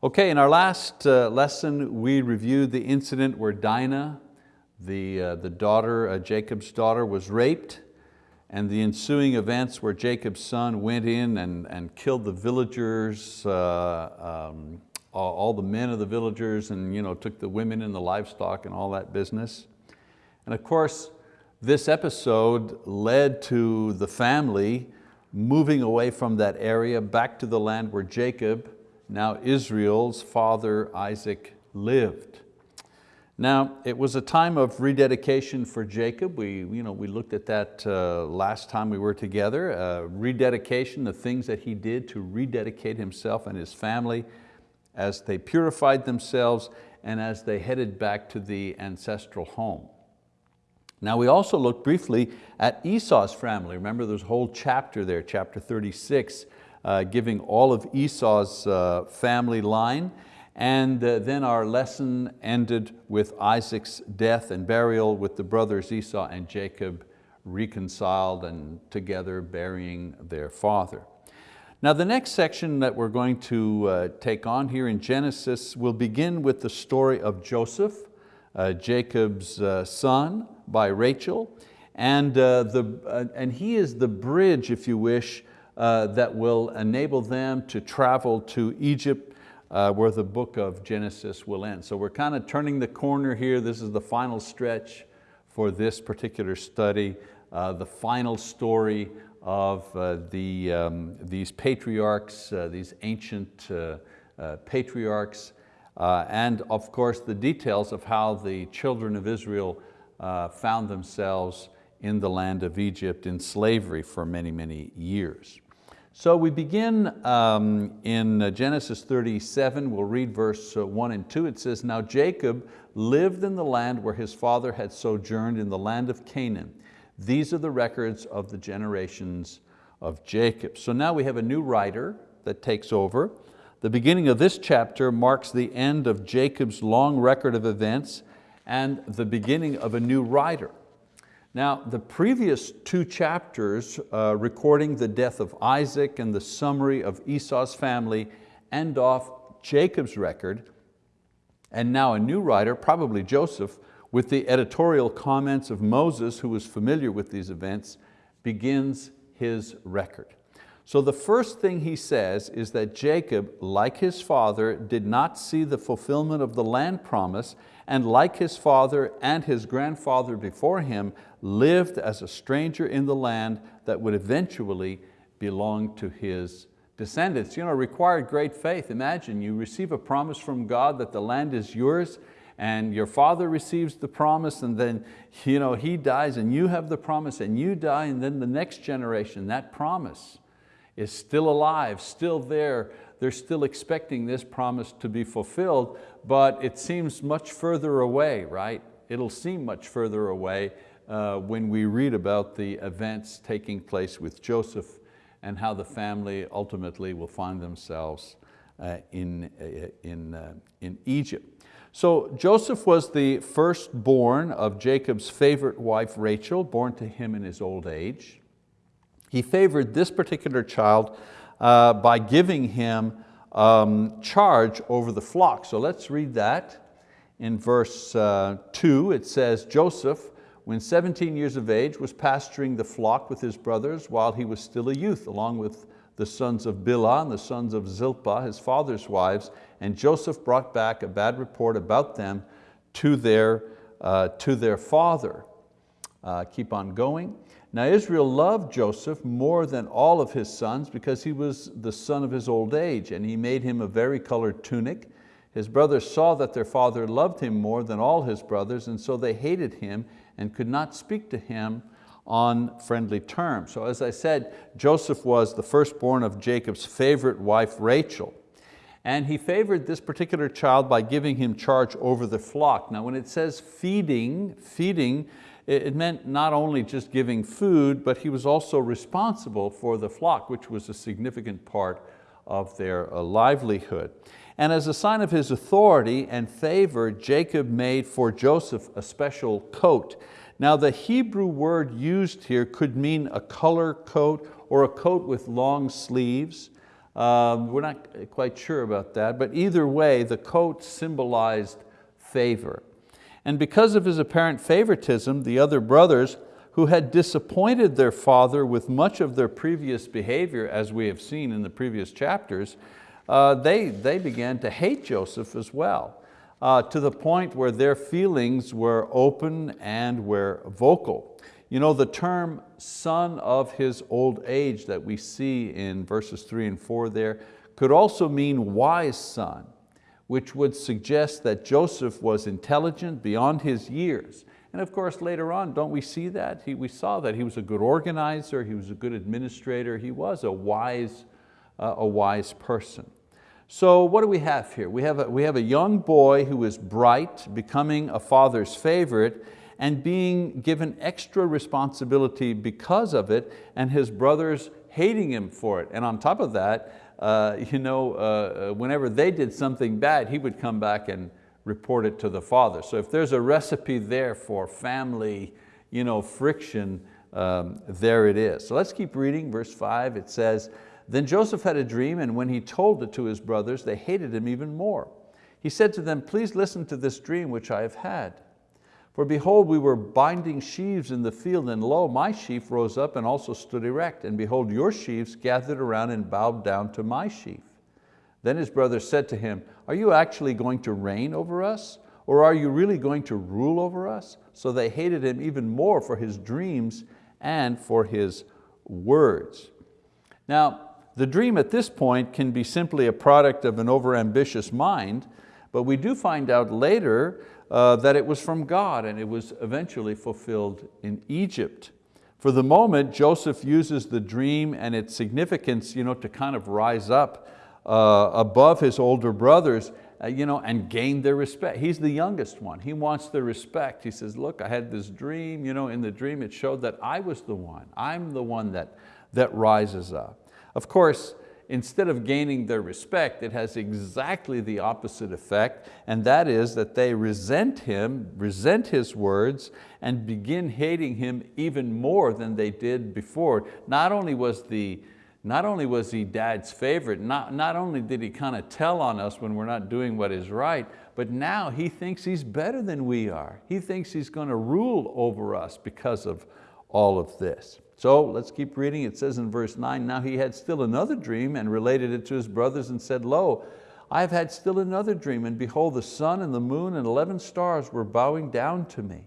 Okay, in our last uh, lesson, we reviewed the incident where Dinah, the, uh, the daughter, uh, Jacob's daughter, was raped and the ensuing events where Jacob's son went in and, and killed the villagers, uh, um, all, the men of the villagers and you know, took the women and the livestock and all that business. And of course, this episode led to the family moving away from that area back to the land where Jacob, now Israel's father Isaac lived. Now, it was a time of rededication for Jacob. We, you know, we looked at that uh, last time we were together. Uh, rededication, the things that he did to rededicate himself and his family as they purified themselves and as they headed back to the ancestral home. Now we also looked briefly at Esau's family. Remember there's a whole chapter there, chapter 36, uh, giving all of Esau's uh, family line. And uh, then our lesson ended with Isaac's death and burial with the brothers Esau and Jacob reconciled and together burying their father. Now the next section that we're going to uh, take on here in Genesis will begin with the story of Joseph, uh, Jacob's son by Rachel, and, the, and he is the bridge, if you wish, uh, that will enable them to travel to Egypt uh, where the book of Genesis will end. So we're kind of turning the corner here. This is the final stretch for this particular study, uh, the final story of uh, the, um, these patriarchs, uh, these ancient uh, patriarchs, and of course the details of how the children of Israel found themselves in the land of Egypt in slavery for many, many years. So we begin um, in uh, Genesis 37, we'll read verse uh, one and two. It says, now Jacob lived in the land where his father had sojourned in the land of Canaan. These are the records of the generations of Jacob. So now we have a new writer that takes over. The beginning of this chapter marks the end of Jacob's long record of events and the beginning of a new writer. Now, the previous two chapters uh, recording the death of Isaac and the summary of Esau's family end off Jacob's record, and now a new writer, probably Joseph, with the editorial comments of Moses, who was familiar with these events, begins his record. So the first thing he says is that Jacob, like his father, did not see the fulfillment of the land promise and like his father and his grandfather before him, lived as a stranger in the land that would eventually belong to his descendants. You know, required great faith. Imagine you receive a promise from God that the land is yours and your father receives the promise and then you know, he dies and you have the promise and you die and then the next generation, that promise is still alive, still there, they're still expecting this promise to be fulfilled, but it seems much further away, right? It'll seem much further away uh, when we read about the events taking place with Joseph and how the family ultimately will find themselves uh, in, uh, in, uh, in Egypt. So Joseph was the firstborn of Jacob's favorite wife Rachel, born to him in his old age. He favored this particular child uh, by giving him um, charge over the flock. So let's read that. In verse uh, two, it says, Joseph, when 17 years of age, was pasturing the flock with his brothers while he was still a youth, along with the sons of Bilhah and the sons of Zilpah, his father's wives, and Joseph brought back a bad report about them to their, uh, to their father. Uh, keep on going. Now Israel loved Joseph more than all of his sons because he was the son of his old age and he made him a vari-colored tunic. His brothers saw that their father loved him more than all his brothers and so they hated him and could not speak to him on friendly terms. So as I said, Joseph was the firstborn of Jacob's favorite wife, Rachel. And he favored this particular child by giving him charge over the flock. Now when it says feeding, feeding it meant not only just giving food, but he was also responsible for the flock, which was a significant part of their uh, livelihood. And as a sign of his authority and favor, Jacob made for Joseph a special coat. Now the Hebrew word used here could mean a color coat or a coat with long sleeves. Um, we're not quite sure about that, but either way, the coat symbolized favor. And because of his apparent favoritism, the other brothers who had disappointed their father with much of their previous behavior, as we have seen in the previous chapters, uh, they, they began to hate Joseph as well, uh, to the point where their feelings were open and were vocal. You know, the term son of his old age that we see in verses three and four there could also mean wise son, which would suggest that Joseph was intelligent beyond his years. And of course, later on, don't we see that? He, we saw that he was a good organizer, he was a good administrator, he was a wise, uh, a wise person. So what do we have here? We have, a, we have a young boy who is bright, becoming a father's favorite, and being given extra responsibility because of it, and his brothers hating him for it. And on top of that, uh, you know, uh, uh, whenever they did something bad, he would come back and report it to the father. So if there's a recipe there for family you know, friction, um, there it is. So let's keep reading, verse five, it says, Then Joseph had a dream, and when he told it to his brothers, they hated him even more. He said to them, please listen to this dream which I have had. For behold, we were binding sheaves in the field, and lo, my sheaf rose up and also stood erect, and behold, your sheaves gathered around and bowed down to my sheaf. Then his brother said to him, are you actually going to reign over us? Or are you really going to rule over us? So they hated him even more for his dreams and for his words. Now, the dream at this point can be simply a product of an overambitious mind, but we do find out later uh, that it was from God and it was eventually fulfilled in Egypt. For the moment, Joseph uses the dream and its significance you know, to kind of rise up uh, above his older brothers uh, you know, and gain their respect. He's the youngest one. He wants their respect. He says, look, I had this dream. You know, in the dream it showed that I was the one. I'm the one that, that rises up. Of course, instead of gaining their respect, it has exactly the opposite effect, and that is that they resent him, resent his words, and begin hating him even more than they did before. Not only was the not only was he dad's favorite, not, not only did he kind of tell on us when we're not doing what is right, but now he thinks he's better than we are. He thinks he's going to rule over us because of all of this. So let's keep reading. It says in verse nine, now he had still another dream and related it to his brothers and said, lo, I have had still another dream and behold the sun and the moon and 11 stars were bowing down to me.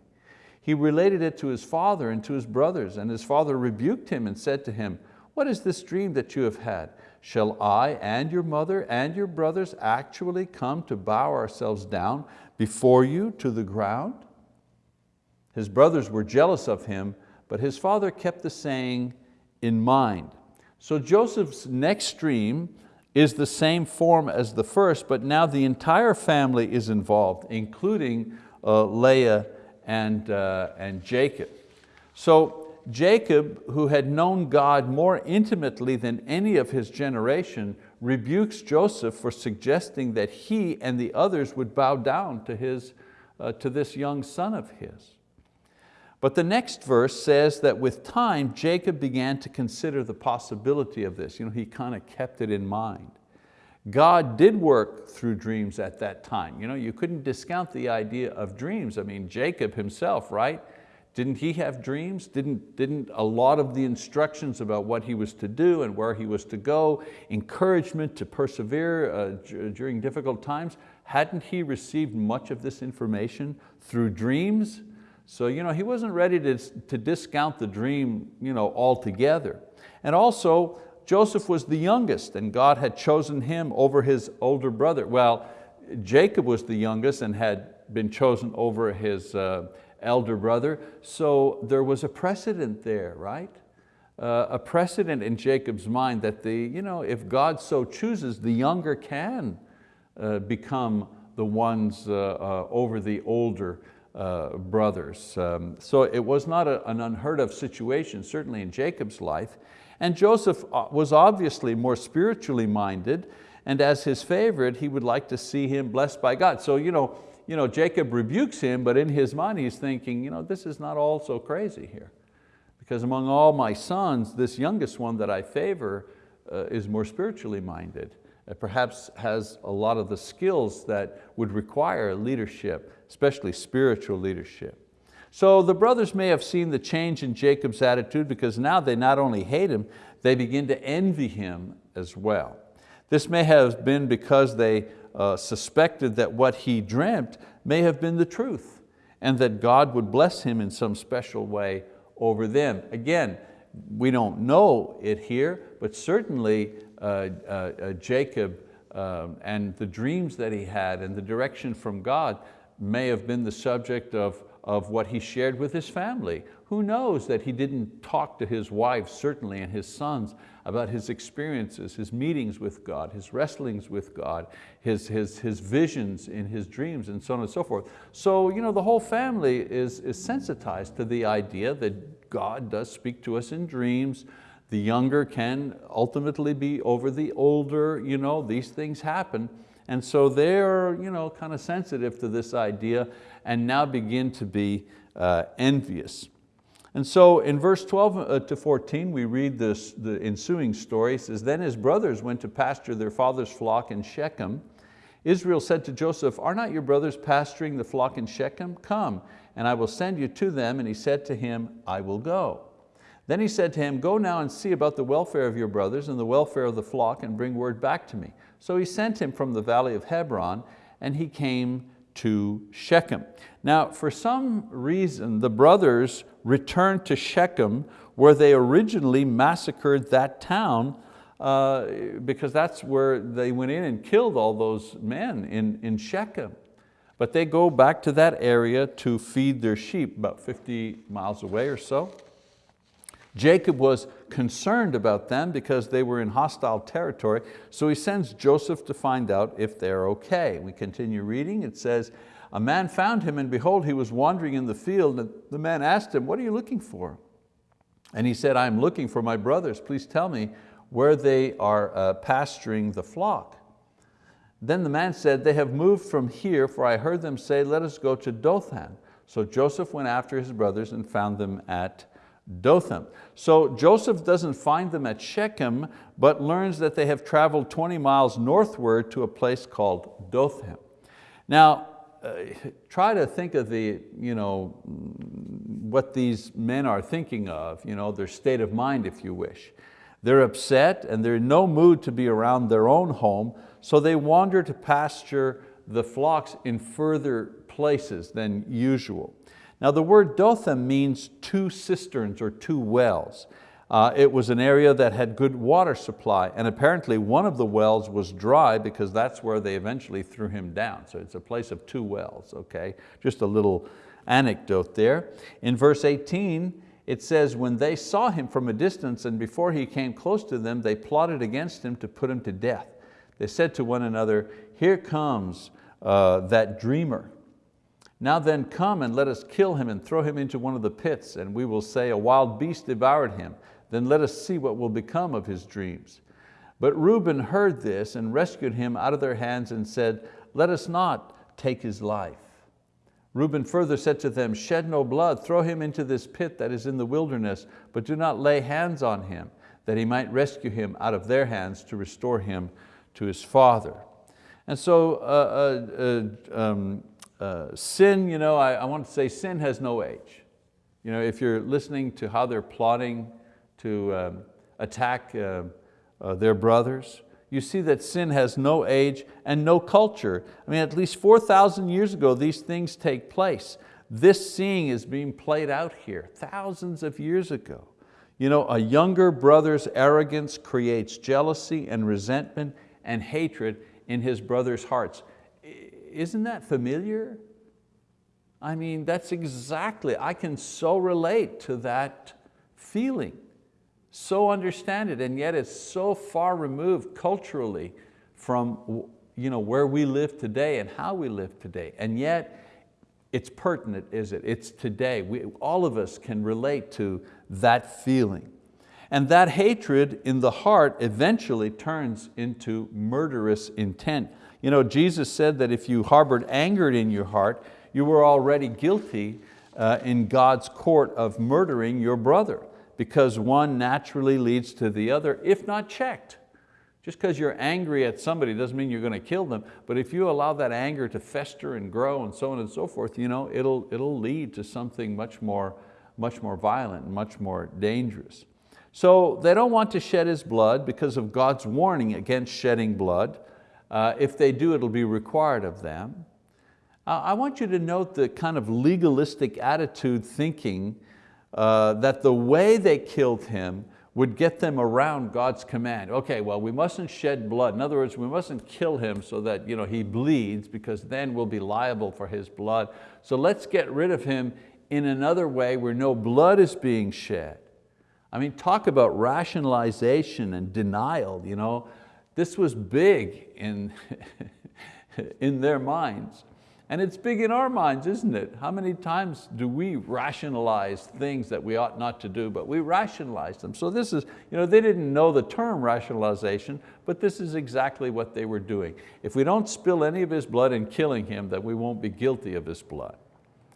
He related it to his father and to his brothers and his father rebuked him and said to him, what is this dream that you have had? Shall I and your mother and your brothers actually come to bow ourselves down before you to the ground? His brothers were jealous of him but his father kept the saying in mind. So Joseph's next dream is the same form as the first, but now the entire family is involved, including uh, Leah and, uh, and Jacob. So Jacob, who had known God more intimately than any of his generation, rebukes Joseph for suggesting that he and the others would bow down to, his, uh, to this young son of his. But the next verse says that with time, Jacob began to consider the possibility of this. You know, he kind of kept it in mind. God did work through dreams at that time. You, know, you couldn't discount the idea of dreams. I mean, Jacob himself, right? Didn't he have dreams? Didn't, didn't a lot of the instructions about what he was to do and where he was to go, encouragement to persevere uh, during difficult times, hadn't he received much of this information through dreams? So you know, he wasn't ready to, to discount the dream you know, altogether. And also, Joseph was the youngest and God had chosen him over his older brother. Well, Jacob was the youngest and had been chosen over his uh, elder brother, so there was a precedent there, right? Uh, a precedent in Jacob's mind that the, you know, if God so chooses, the younger can uh, become the ones uh, uh, over the older uh, brothers. Um, so it was not a, an unheard of situation, certainly in Jacob's life. And Joseph uh, was obviously more spiritually minded, and as his favorite, he would like to see him blessed by God. So you know, you know, Jacob rebukes him, but in his mind he's thinking, you know, this is not all so crazy here. Because among all my sons, this youngest one that I favor uh, is more spiritually minded, perhaps has a lot of the skills that would require leadership, especially spiritual leadership. So the brothers may have seen the change in Jacob's attitude because now they not only hate him, they begin to envy him as well. This may have been because they uh, suspected that what he dreamt may have been the truth and that God would bless him in some special way over them. Again, we don't know it here, but certainly Uh, uh, uh, Jacob um, and the dreams that he had and the direction from God may have been the subject of, of what he shared with his family. Who knows that he didn't talk to his wife, certainly, and his sons about his experiences, his meetings with God, his wrestlings with God, his, his, his visions in his dreams, and so on and so forth. So you know, the whole family is, is sensitized to the idea that God does speak to us in dreams, the younger can ultimately be over the older, you know, these things happen. And so they're you know, kind of sensitive to this idea and now begin to be uh, envious. And so in verse 12 uh, to 14, we read this, the ensuing story. It says, then his brothers went to pasture their father's flock in Shechem. Israel said to Joseph, are not your brothers pasturing the flock in Shechem? Come, and I will send you to them. And he said to him, I will go. Then he said to him, go now and see about the welfare of your brothers and the welfare of the flock and bring word back to me. So he sent him from the valley of Hebron and he came to Shechem. Now, for some reason, the brothers returned to Shechem where they originally massacred that town uh, because that's where they went in and killed all those men in, in Shechem. But they go back to that area to feed their sheep, about 50 miles away or so. Jacob was concerned about them because they were in hostile territory, so he sends Joseph to find out if they're okay. We continue reading, it says, a man found him and behold, he was wandering in the field and the man asked him, what are you looking for? And he said, I'm looking for my brothers. Please tell me where they are uh, pasturing the flock. Then the man said, they have moved from here, for I heard them say, let us go to Dothan. So Joseph went after his brothers and found them at Dothan. So Joseph doesn't find them at Shechem, but learns that they have traveled 20 miles northward to a place called Dothan. Now, uh, try to think of the, you know, what these men are thinking of, you know, their state of mind if you wish. They're upset and they're in no mood to be around their own home, so they wander to pasture the flocks in further places than usual. Now the word Dothan means two cisterns or two wells. Uh, it was an area that had good water supply and apparently one of the wells was dry because that's where they eventually threw him down. So it's a place of two wells, okay? Just a little anecdote there. In verse 18, it says, when they saw him from a distance and before he came close to them, they plotted against him to put him to death. They said to one another, here comes uh, that dreamer. Now then come and let us kill him and throw him into one of the pits and we will say a wild beast devoured him. Then let us see what will become of his dreams. But Reuben heard this and rescued him out of their hands and said, let us not take his life. Reuben further said to them, shed no blood, throw him into this pit that is in the wilderness, but do not lay hands on him, that he might rescue him out of their hands to restore him to his father. And so uh, uh, uh, um, uh, sin, you know, I, I want to say sin has no age. You know, if you're listening to how they're plotting to um, attack uh, uh, their brothers, you see that sin has no age and no culture. I mean, at least 4,000 years ago, these things take place. This seeing is being played out here, thousands of years ago. You know, a younger brother's arrogance creates jealousy and resentment and hatred in his brother's hearts isn't that familiar? I mean, that's exactly, I can so relate to that feeling, so understand it, and yet it's so far removed culturally from you know, where we live today and how we live today. And yet, it's pertinent, is it? It's today. We, all of us can relate to that feeling. And that hatred in the heart eventually turns into murderous intent. You know, Jesus said that if you harbored anger in your heart, you were already guilty uh, in God's court of murdering your brother because one naturally leads to the other if not checked. Just because you're angry at somebody doesn't mean you're going to kill them, but if you allow that anger to fester and grow and so on and so forth, you know, it'll, it'll lead to something much more, much more violent and much more dangerous. So they don't want to shed his blood because of God's warning against shedding blood. Uh, if they do, it'll be required of them. Uh, I want you to note the kind of legalistic attitude thinking uh, that the way they killed him would get them around God's command. Okay, well, we mustn't shed blood. In other words, we mustn't kill him so that you know, he bleeds because then we'll be liable for his blood. So let's get rid of him in another way where no blood is being shed. I mean, talk about rationalization and denial. You know? This was big in, in their minds. And it's big in our minds, isn't it? How many times do we rationalize things that we ought not to do, but we rationalize them. So this is, you know, they didn't know the term rationalization, but this is exactly what they were doing. If we don't spill any of his blood in killing him, then we won't be guilty of his blood.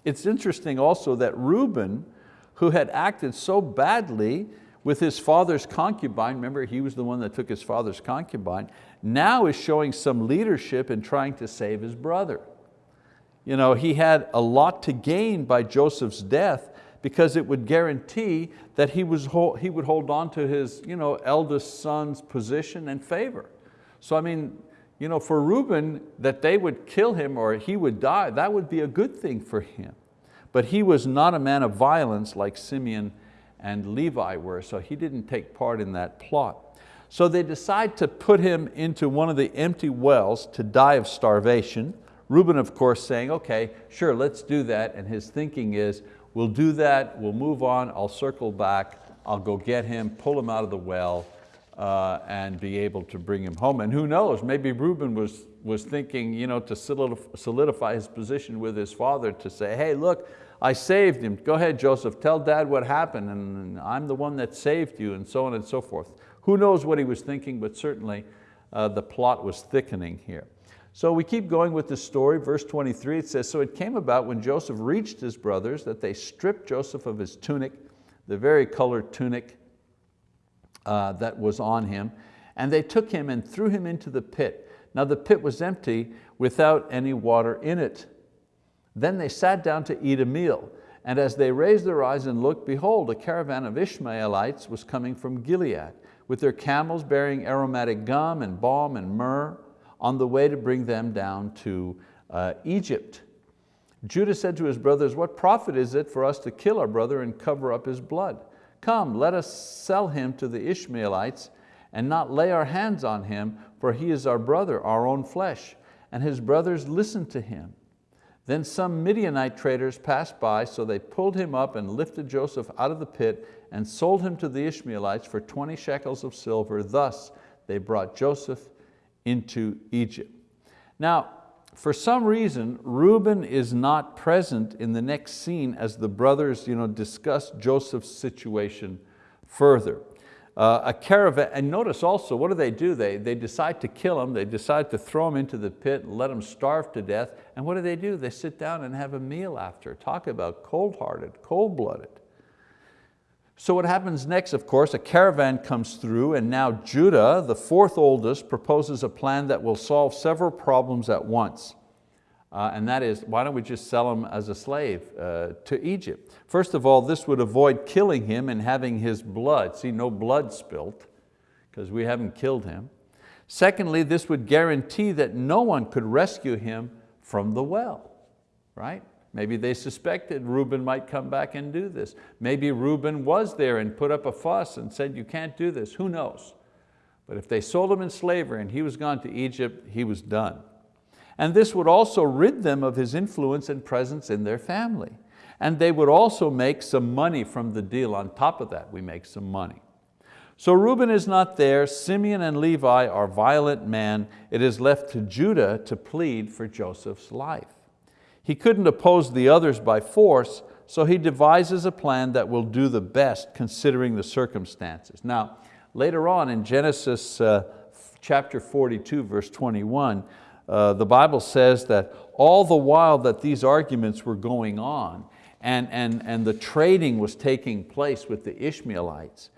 It's interesting also that Reuben, who had acted so badly with his father's concubine, remember he was the one that took his father's concubine, now is showing some leadership in trying to save his brother you know, he had a lot to gain by Joseph's death because it would guarantee that he, was, he would hold on to his you know, eldest son's position and favor. So I mean, you know, for Reuben, that they would kill him or he would die, that would be a good thing for him. But he was not a man of violence like Simeon and Levi were, so he didn't take part in that plot. So they decide to put him into one of the empty wells to die of starvation. Reuben, of course, saying, okay, sure, let's do that. And his thinking is, we'll do that, we'll move on, I'll circle back, I'll go get him, pull him out of the well, uh, and be able to bring him home. And who knows, maybe Reuben was, was thinking you know, to solidify his position with his father to say, hey, look, I saved him. Go ahead, Joseph, tell dad what happened, and I'm the one that saved you, and so on and so forth. Who knows what he was thinking, but certainly uh, the plot was thickening here. So we keep going with the story, verse 23, it says, So it came about when Joseph reached his brothers that they stripped Joseph of his tunic, the vari-colored tunic uh, that was on him, and they took him and threw him into the pit. Now the pit was empty without any water in it. Then they sat down to eat a meal, and as they raised their eyes and looked, behold, a caravan of Ishmaelites was coming from Gilead, with their camels bearing aromatic gum and balm and myrrh, on the way to bring them down to uh, Egypt. Judah said to his brothers, what profit is it for us to kill our brother and cover up his blood? Come, let us sell him to the Ishmaelites and not lay our hands on him, for he is our brother, our own flesh. And his brothers listened to him. Then some Midianite traders passed by, so they pulled him up and lifted Joseph out of the pit and sold him to the Ishmaelites for 20 shekels of silver. Thus they brought Joseph into Egypt. Now, for some reason, Reuben is not present in the next scene as the brothers you know, discuss Joseph's situation further. Uh, a caravan, and notice also, what do they do? They, they decide to kill him, they decide to throw him into the pit and let him starve to death, and what do they do? They sit down and have a meal after. Talk about cold-hearted, cold-blooded. So what happens next, of course, a caravan comes through and now Judah, the fourth oldest, proposes a plan that will solve several problems at once. Uh, and that is, why don't we just sell him as a slave uh, to Egypt? First of all, this would avoid killing him and having his blood, see no blood spilt, because we haven't killed him. Secondly, this would guarantee that no one could rescue him from the well, right? Maybe they suspected Reuben might come back and do this. Maybe Reuben was there and put up a fuss and said, you can't do this, who knows? But if they sold him in slavery and he was gone to Egypt, he was done. And this would also rid them of his influence and presence in their family. And they would also make some money from the deal. On top of that, we make some money. So Reuben is not there, Simeon and Levi are violent men. It is left to Judah to plead for Joseph's life. He couldn't oppose the others by force, so he devises a plan that will do the best considering the circumstances. Now, later on in Genesis uh, chapter 42, verse 21, uh, the Bible says that all the while that these arguments were going on, and, and, and the trading was taking place with the Ishmaelites,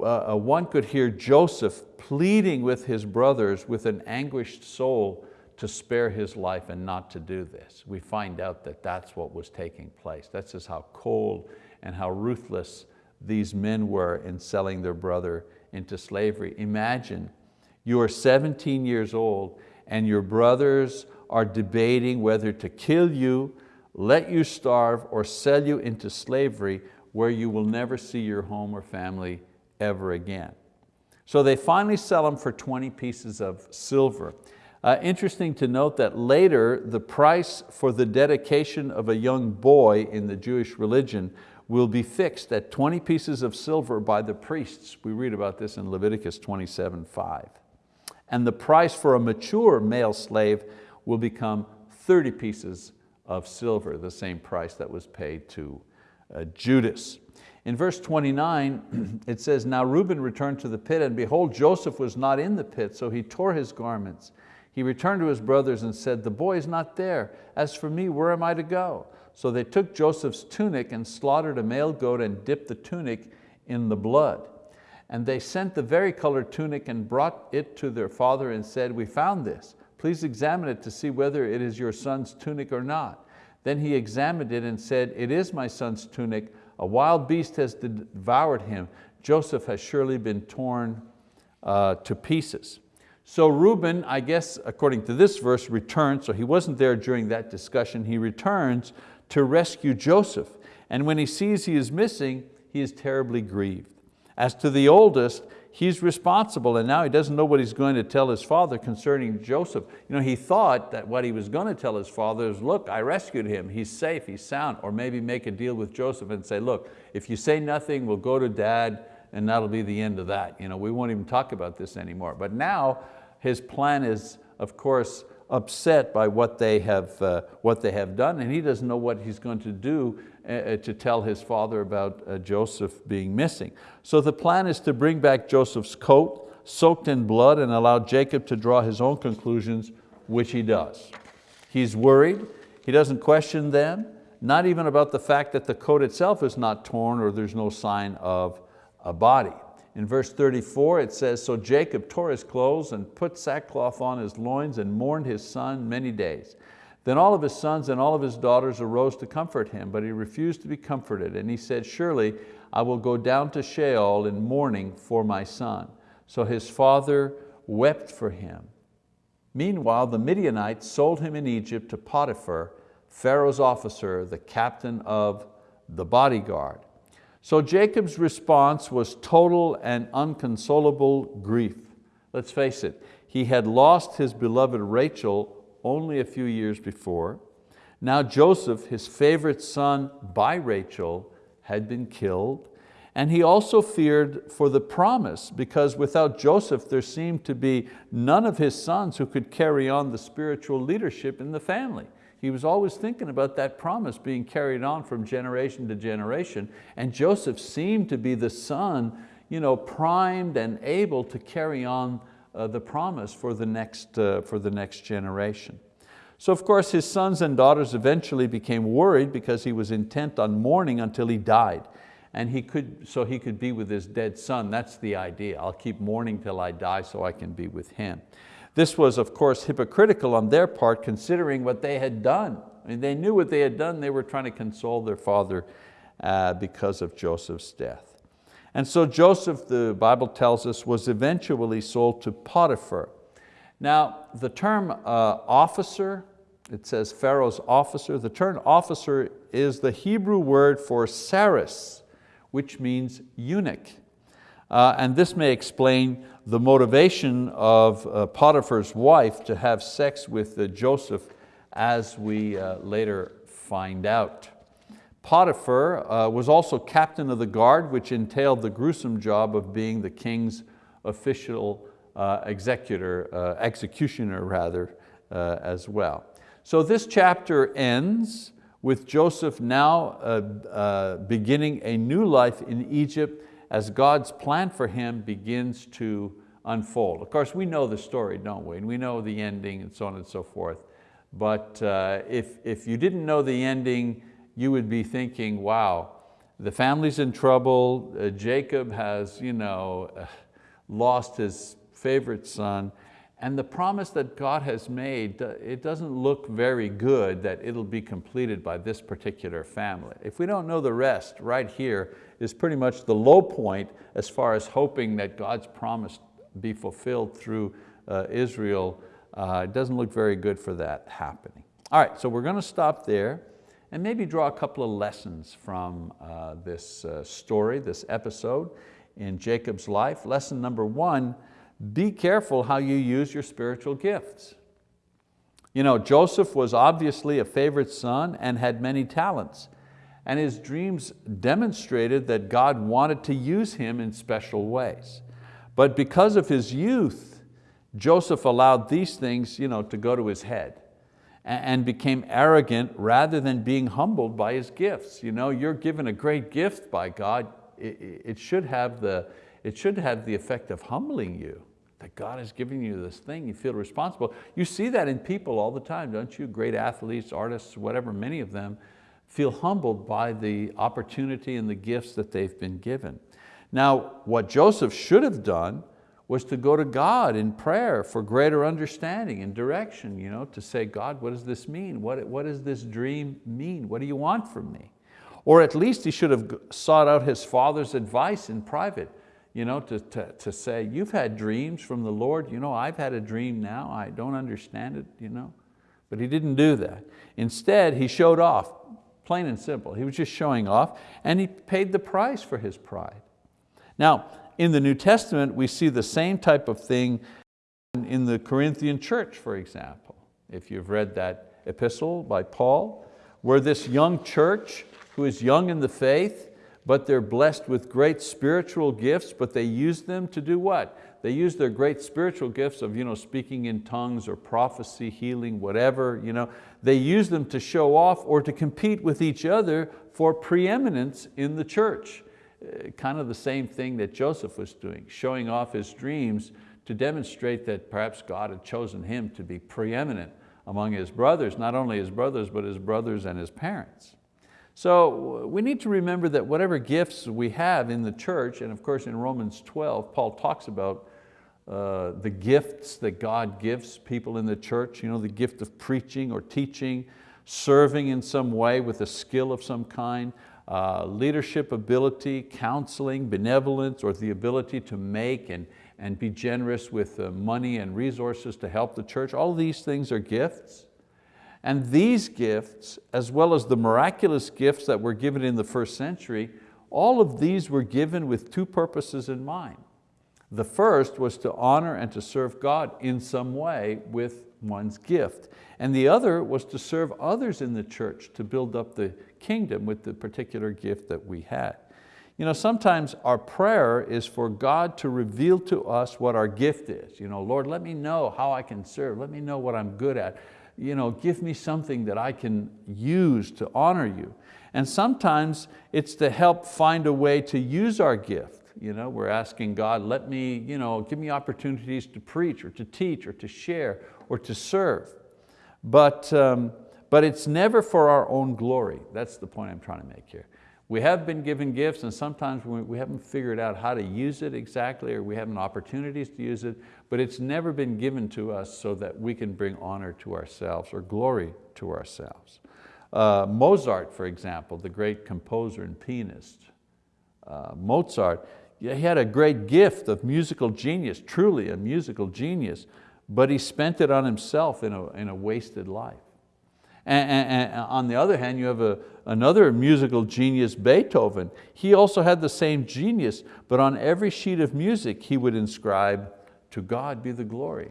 uh, uh, one could hear Joseph pleading with his brothers with an anguished soul to spare his life and not to do this. We find out that that's what was taking place. That's just how cold and how ruthless these men were in selling their brother into slavery. Imagine you are 17 years old and your brothers are debating whether to kill you, let you starve, or sell you into slavery where you will never see your home or family ever again. So they finally sell them for 20 pieces of silver. Uh, interesting to note that later the price for the dedication of a young boy in the Jewish religion will be fixed at 20 pieces of silver by the priests. We read about this in Leviticus 27, 5. And the price for a mature male slave will become 30 pieces of silver, the same price that was paid to uh, Judas. In verse 29, it says, Now Reuben returned to the pit, and behold, Joseph was not in the pit, so he tore his garments. He returned to his brothers and said, The boy is not there. As for me, where am I to go? So they took Joseph's tunic and slaughtered a male goat and dipped the tunic in the blood. And they sent the vari-colored tunic and brought it to their father and said, we found this. Please examine it to see whether it is your son's tunic or not. Then he examined it and said, it is my son's tunic. A wild beast has devoured him. Joseph has surely been torn uh, to pieces. So Reuben, I guess, according to this verse, returns, so he wasn't there during that discussion, he returns to rescue Joseph. And when he sees he is missing, he is terribly grieved. As to the oldest, he's responsible and now he doesn't know what he's going to tell his father concerning Joseph. You know, he thought that what he was going to tell his father is, look, I rescued him, he's safe, he's sound, or maybe make a deal with Joseph and say, look, if you say nothing, we'll go to dad and that'll be the end of that. You know, we won't even talk about this anymore. But now his plan is, of course, upset by what they have, uh, what they have done and he doesn't know what he's going to do to tell his father about uh, Joseph being missing. So the plan is to bring back Joseph's coat, soaked in blood and allow Jacob to draw his own conclusions, which he does. He's worried, he doesn't question them, not even about the fact that the coat itself is not torn or there's no sign of a body. In verse 34 it says, so Jacob tore his clothes and put sackcloth on his loins and mourned his son many days. Then all of his sons and all of his daughters arose to comfort him, but he refused to be comforted. And he said, surely I will go down to Sheol in mourning for my son. So his father wept for him. Meanwhile, the Midianites sold him in Egypt to Potiphar, Pharaoh's officer, the captain of the bodyguard. So Jacob's response was total and unconsolable grief. Let's face it, he had lost his beloved Rachel only a few years before. Now Joseph, his favorite son by Rachel, had been killed. And he also feared for the promise because without Joseph there seemed to be none of his sons who could carry on the spiritual leadership in the family. He was always thinking about that promise being carried on from generation to generation. And Joseph seemed to be the son you know, primed and able to carry on uh, the promise for the, next, uh, for the next generation. So of course his sons and daughters eventually became worried because he was intent on mourning until he died. And he could, so he could be with his dead son, that's the idea. I'll keep mourning till I die so I can be with him. This was of course hypocritical on their part considering what they had done. I mean, they knew what they had done, they were trying to console their father uh, because of Joseph's death. And so Joseph, the Bible tells us, was eventually sold to Potiphar. Now the term uh, officer, it says Pharaoh's officer, the term officer is the Hebrew word for saris, which means eunuch. Uh, and this may explain the motivation of uh, Potiphar's wife to have sex with uh, Joseph as we uh, later find out. Potiphar uh, was also captain of the guard, which entailed the gruesome job of being the king's official uh, executor, uh, executioner rather, as well. So this chapter ends with Joseph now beginning a new life in Egypt as God's plan for him begins to unfold. Of course, we know the story, don't we? And we know the ending and so on and so forth. But uh, if, if you didn't know the ending, you would be thinking, wow, the family's in trouble, uh, Jacob has you know, uh, lost his favorite son, and the promise that God has made, it doesn't look very good that it'll be completed by this particular family. If we don't know the rest, right here is pretty much the low point as far as hoping that God's promise be fulfilled through uh, Israel. Uh, it doesn't look very good for that happening. All right, so we're going to stop there and maybe draw a couple of lessons from uh, this uh, story, this episode in Jacob's life. Lesson number one, be careful how you use your spiritual gifts. You know, Joseph was obviously a favorite son and had many talents, and his dreams demonstrated that God wanted to use him in special ways. But because of his youth, Joseph allowed these things you know, to go to his head and became arrogant rather than being humbled by his gifts. You know, you're given a great gift by God, it, should have the, it should have the effect of humbling you that God has given you this thing, you feel responsible. You see that in people all the time, don't you? Great athletes, artists, whatever, many of them feel humbled by the opportunity and the gifts that they've been given. Now, what Joseph should have done was to go to God in prayer for greater understanding and direction, you know, to say, God, what does this mean? What, what does this dream mean? What do you want from me? Or at least he should have sought out his father's advice in private you know, to, to, to say, you've had dreams from the Lord, you know, I've had a dream now, I don't understand it, you know. But he didn't do that. Instead, he showed off, plain and simple. He was just showing off and he paid the price for his pride. Now, in the New Testament, we see the same type of thing in the Corinthian church, for example. If you've read that epistle by Paul, where this young church, who is young in the faith, but they're blessed with great spiritual gifts, but they use them to do what? They use their great spiritual gifts of you know, speaking in tongues or prophecy, healing, whatever. You know, they use them to show off or to compete with each other for preeminence in the church. Kind of the same thing that Joseph was doing, showing off his dreams to demonstrate that perhaps God had chosen him to be preeminent among his brothers, not only his brothers, but his brothers and his parents. So we need to remember that whatever gifts we have in the church, and of course in Romans 12, Paul talks about uh, the gifts that God gives people in the church, you know, the gift of preaching or teaching, serving in some way with a skill of some kind, uh, leadership ability, counseling, benevolence, or the ability to make and, and be generous with uh, money and resources to help the church. All these things are gifts. And these gifts, as well as the miraculous gifts that were given in the first century, all of these were given with two purposes in mind. The first was to honor and to serve God in some way with one's gift. And the other was to serve others in the church to build up the kingdom with the particular gift that we had. You know, sometimes our prayer is for God to reveal to us what our gift is. You know, Lord, let me know how I can serve. Let me know what I'm good at you know, give me something that I can use to honor you. And sometimes it's to help find a way to use our gift. You know, we're asking God, let me, you know, give me opportunities to preach or to teach or to share or to serve. But, um, but it's never for our own glory. That's the point I'm trying to make here. We have been given gifts and sometimes we haven't figured out how to use it exactly or we haven't opportunities to use it, but it's never been given to us so that we can bring honor to ourselves or glory to ourselves. Uh, Mozart, for example, the great composer and pianist, uh, Mozart, he had a great gift of musical genius, truly a musical genius, but he spent it on himself in a, in a wasted life. And, and, and, on the other hand, you have a, another musical genius, Beethoven. He also had the same genius, but on every sheet of music he would inscribe, to God be the glory.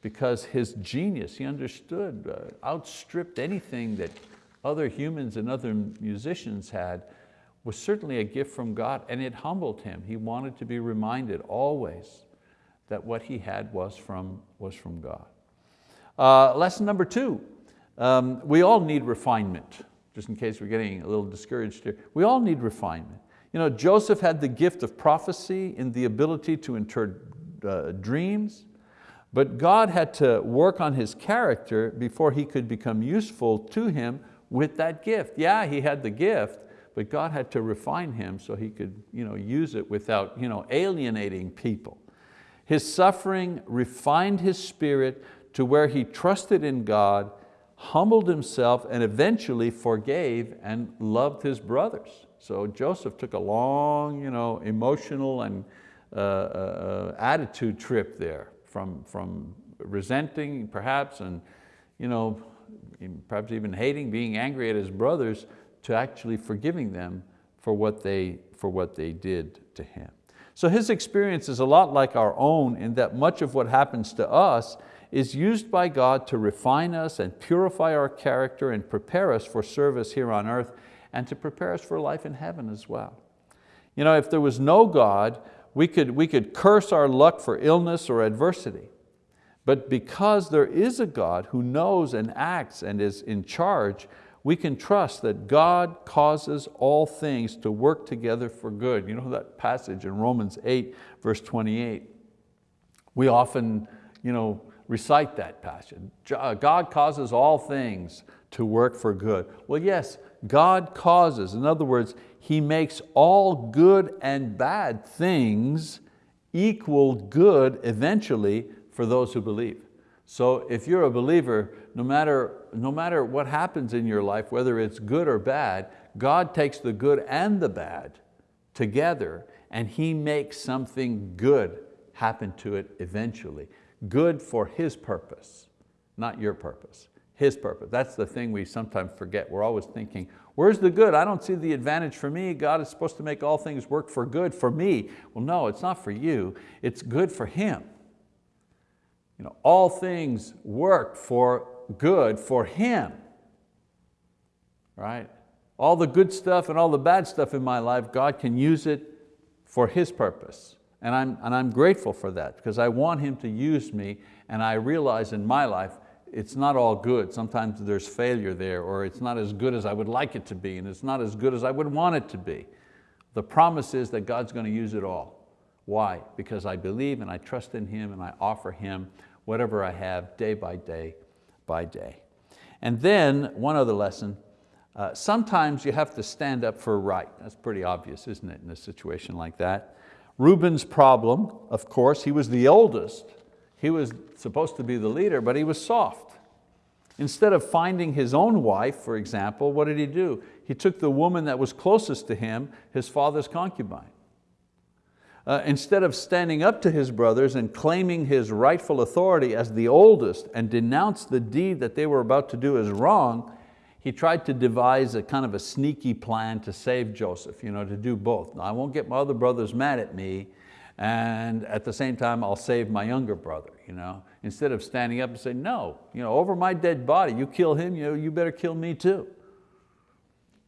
Because his genius, he understood, uh, outstripped anything that other humans and other musicians had, was certainly a gift from God and it humbled him. He wanted to be reminded always that what he had was from, was from God. Uh, lesson number two, um, we all need refinement, just in case we're getting a little discouraged here. We all need refinement. You know, Joseph had the gift of prophecy and the ability to interpret uh, dreams, but God had to work on his character before he could become useful to him with that gift. Yeah, he had the gift, but God had to refine him so he could you know, use it without you know, alienating people. His suffering refined his spirit to where he trusted in God, humbled himself, and eventually forgave and loved his brothers. So Joseph took a long you know, emotional and uh, uh, attitude trip there from, from resenting perhaps and you know, perhaps even hating, being angry at his brothers to actually forgiving them for what they, for what they did to him. So his experience is a lot like our own in that much of what happens to us is used by God to refine us and purify our character and prepare us for service here on earth and to prepare us for life in heaven as well. You know, if there was no God, we could, we could curse our luck for illness or adversity. But because there is a God who knows and acts and is in charge, we can trust that God causes all things to work together for good. You know that passage in Romans 8, verse 28. We often you know, recite that passage. Uh, God causes all things to work for good. Well, yes, God causes. In other words, He makes all good and bad things equal good eventually for those who believe. So if you're a believer, no matter, no matter what happens in your life, whether it's good or bad, God takes the good and the bad together and He makes something good happen to it eventually. Good for His purpose, not your purpose. His purpose. That's the thing we sometimes forget. We're always thinking, where's the good? I don't see the advantage for me. God is supposed to make all things work for good for me. Well, no, it's not for you. It's good for Him you know, all things work for good for him, right? All the good stuff and all the bad stuff in my life, God can use it for His purpose. And I'm, and I'm grateful for that because I want Him to use me and I realize in my life it's not all good. Sometimes there's failure there or it's not as good as I would like it to be and it's not as good as I would want it to be. The promise is that God's going to use it all. Why? Because I believe and I trust in Him and I offer Him whatever I have day by day by day. And then one other lesson, uh, sometimes you have to stand up for right. That's pretty obvious, isn't it, in a situation like that. Reuben's problem, of course, he was the oldest. He was supposed to be the leader, but he was soft. Instead of finding his own wife, for example, what did he do? He took the woman that was closest to him, his father's concubine uh, instead of standing up to his brothers and claiming his rightful authority as the oldest and denounce the deed that they were about to do as wrong, he tried to devise a kind of a sneaky plan to save Joseph, you know, to do both. Now, I won't get my other brothers mad at me, and at the same time I'll save my younger brother. You know? Instead of standing up and saying, no, you know, over my dead body, you kill him, you, know, you better kill me too.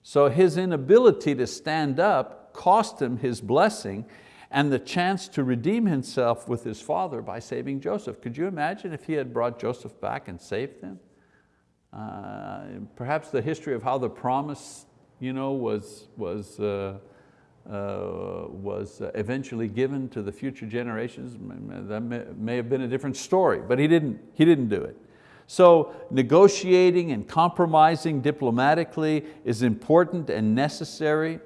So his inability to stand up cost him his blessing and the chance to redeem himself with his father by saving Joseph. Could you imagine if he had brought Joseph back and saved him? Uh, perhaps the history of how the promise you know, was, was, uh, uh, was eventually given to the future generations, that may, may have been a different story, but he didn't, he didn't do it. So negotiating and compromising diplomatically is important and necessary,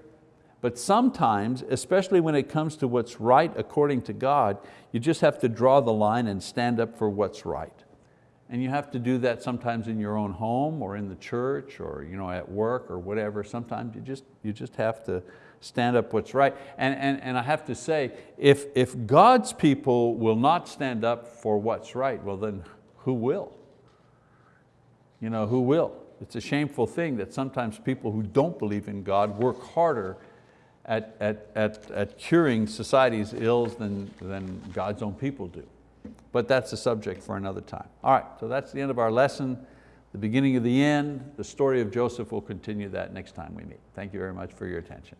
but sometimes, especially when it comes to what's right according to God, you just have to draw the line and stand up for what's right. And you have to do that sometimes in your own home or in the church or you know, at work or whatever. Sometimes you just, you just have to stand up what's right. And, and, and I have to say, if, if God's people will not stand up for what's right, well then who will? You know, who will? It's a shameful thing that sometimes people who don't believe in God work harder at, at, at, at curing society's ills than, than God's own people do. But that's a subject for another time. All right, so that's the end of our lesson. The beginning of the end, the story of Joseph, will continue that next time we meet. Thank you very much for your attention.